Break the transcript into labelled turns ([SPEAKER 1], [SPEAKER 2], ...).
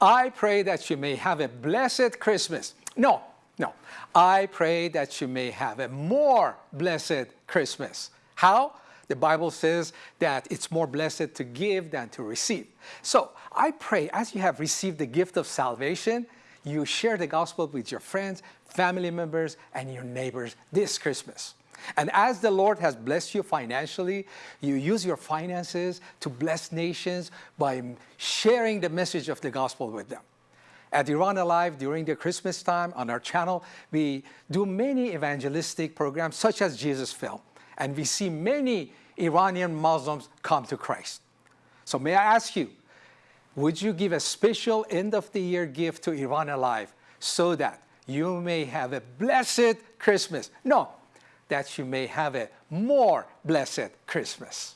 [SPEAKER 1] I pray that you may have a blessed Christmas. No, no. I pray that you may have a more blessed Christmas. How? The Bible says that it's more blessed to give than to receive. So I pray as you have received the gift of salvation, you share the gospel with your friends, family members, and your neighbors this Christmas. And as the Lord has blessed you financially, you use your finances to bless nations by sharing the message of the gospel with them. At Iran Alive, during the Christmas time on our channel, we do many evangelistic programs such as Jesus Film. And we see many Iranian Muslims come to Christ. So may I ask you, would you give a special end of the year gift to Iran Alive so that you may have a blessed Christmas? No, that you may have a more blessed Christmas.